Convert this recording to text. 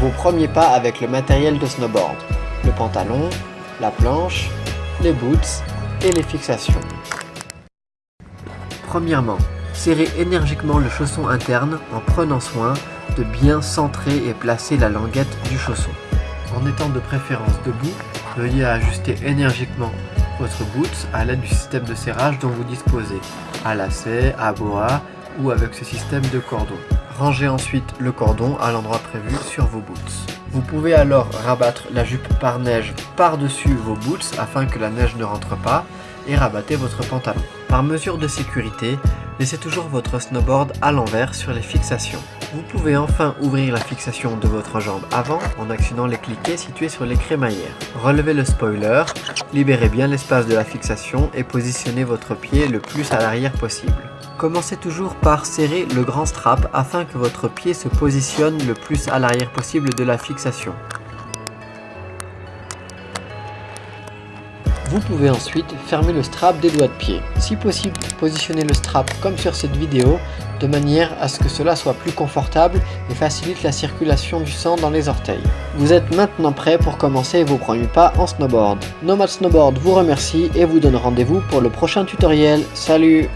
vos premiers pas avec le matériel de snowboard, le pantalon, la planche, les boots et les fixations. Premièrement, serrez énergiquement le chausson interne en prenant soin de bien centrer et placer la languette du chausson. En étant de préférence debout, veuillez ajuster énergiquement votre boots à l'aide du système de serrage dont vous disposez, à lacet, à boa ou avec ce système de cordon. Rangez ensuite le cordon à l'endroit prévu sur vos boots. Vous pouvez alors rabattre la jupe par neige par-dessus vos boots afin que la neige ne rentre pas et rabattez votre pantalon. Par mesure de sécurité, laissez toujours votre snowboard à l'envers sur les fixations. Vous pouvez enfin ouvrir la fixation de votre jambe avant en actionnant les cliquets situés sur les crémaillères. Relevez le spoiler, libérez bien l'espace de la fixation et positionnez votre pied le plus à l'arrière possible. Commencez toujours par serrer le grand strap afin que votre pied se positionne le plus à l'arrière possible de la fixation. Vous pouvez ensuite fermer le strap des doigts de pied. Si possible, positionnez le strap comme sur cette vidéo de manière à ce que cela soit plus confortable et facilite la circulation du sang dans les orteils. Vous êtes maintenant prêt pour commencer vos premiers pas en snowboard. Nomad Snowboard vous remercie et vous donne rendez-vous pour le prochain tutoriel. Salut